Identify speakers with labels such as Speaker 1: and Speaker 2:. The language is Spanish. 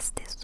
Speaker 1: hablaste